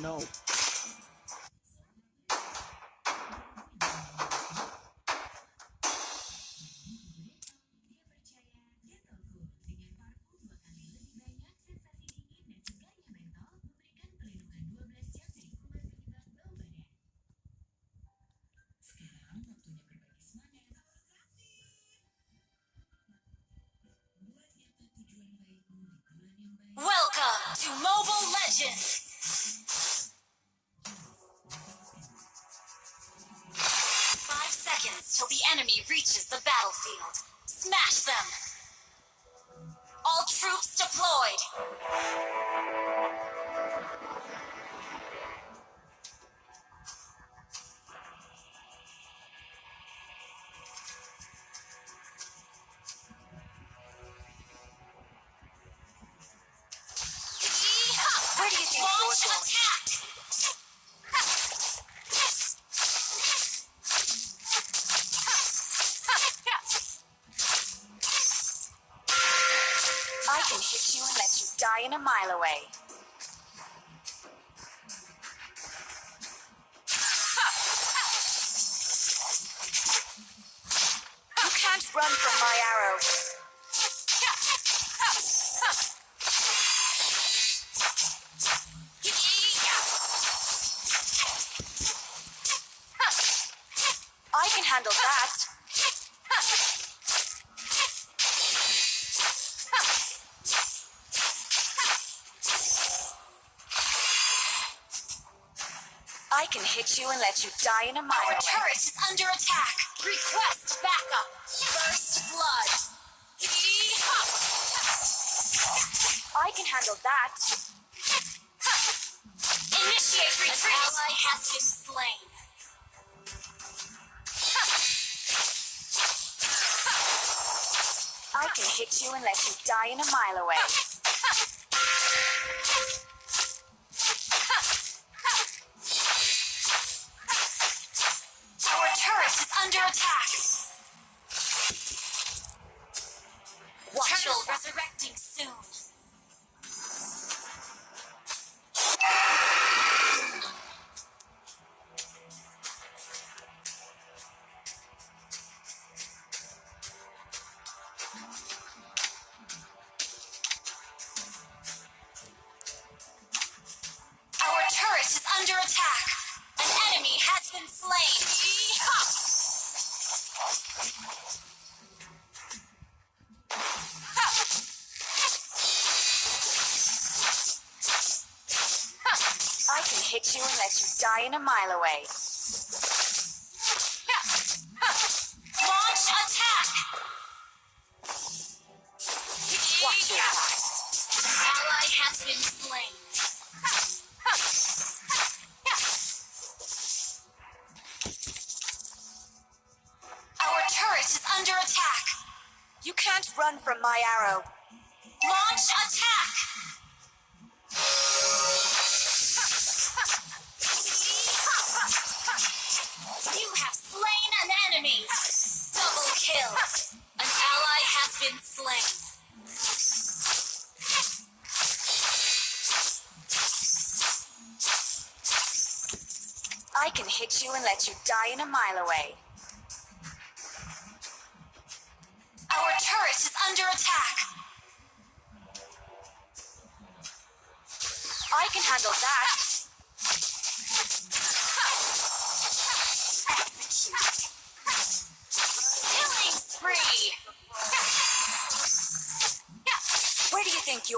No. The enemy reaches the battlefield. Smash them! All troops deployed! Hit you and let you die in a mile away. You can't run from my arrow. I can handle that. Can hit you and let you die in a mile Our turret is under attack. Request backup. First blood. I can handle that. Initiate retreat. An ally has been slain. I can hit you and let you die in a mile away. Hit you and let you die in a mile away. Launch attack! Watch your back. Ally has been slain. Our turret is under attack. You can't run from my arrow. Launch attack! Been slain. I can hit you and let you die in a mile away. Our turret is under attack. I can handle that.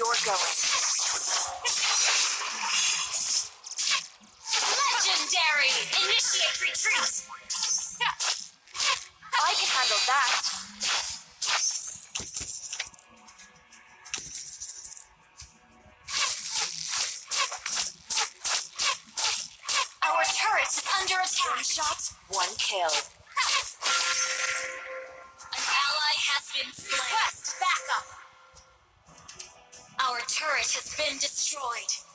you're going? Legendary! Initiate retreat! Been destroyed.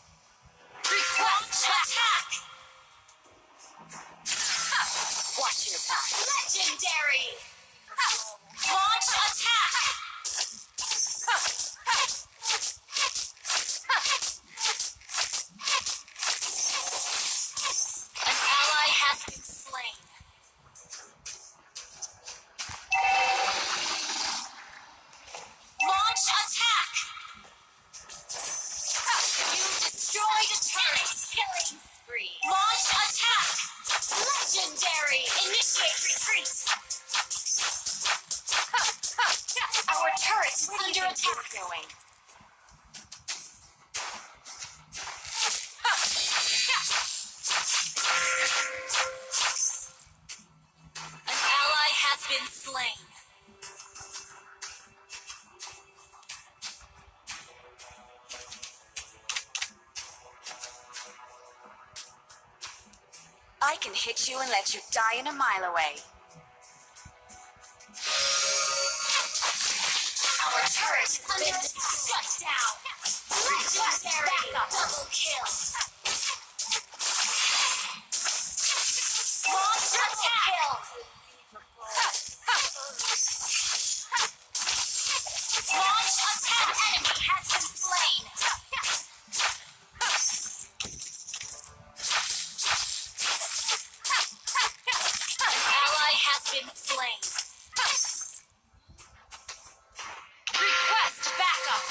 Been. I can hit you and let you die in a mile away. Our turret has been shut down. Legendary double kill. Launch attack. Launch been slain. Request backup.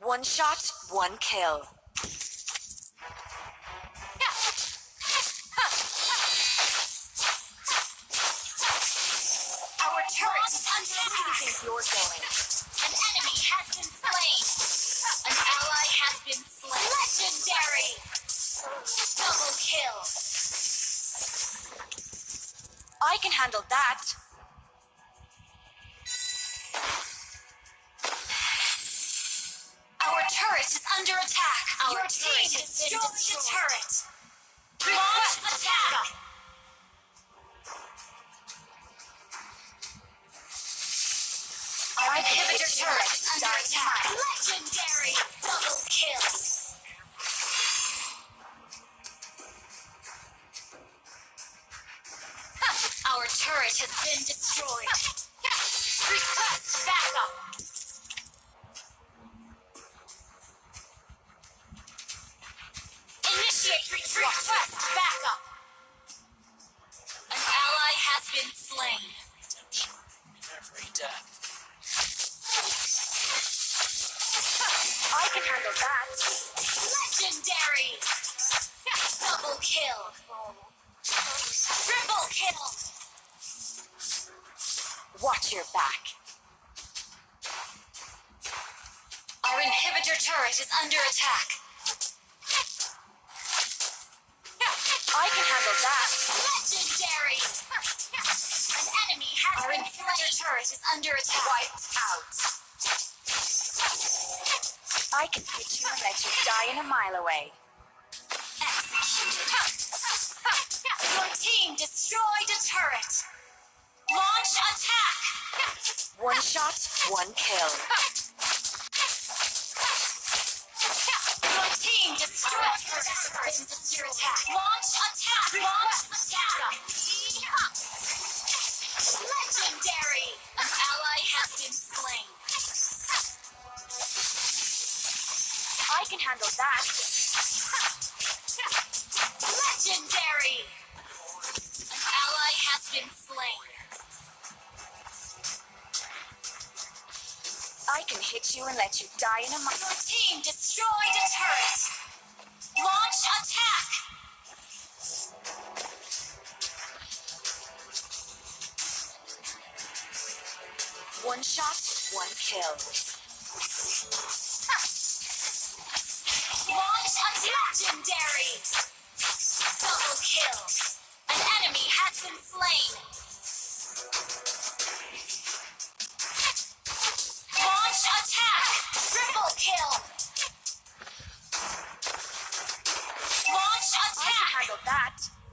One shot, one kill. Our turret is under Where do attack. going? An enemy has been slain. An ally has been slain. Legendary. Double kill. I can handle that. Our turret is under attack. Our Your team been destroyed. The turret. Launch attack. Our inhibitor turret is under attack. Legendary. Double kill. Turret has been destroyed. Request backup. Initiate retreat. Request backup. An ally has been slain. Every death. I can handle that. Legendary. Double kill. Triple kill. Watch your back. Our inhibitor turret is under attack. I can handle that. Legendary. An enemy has Our been inhibitor turret is under attack. Wiped out. I can hit you and let you die in a mile away. Your team destroyed a turret. One shot, one kill. Your team destroyed turret. Attack. Launch attack. Launch attack. Legendary. An ally has been slain. I can handle that. you and let you die in a moment. Your team destroyed a turret. Launch attack. One shot, one kill. Launch attack. Legendary. Double kill. An enemy has been slain. that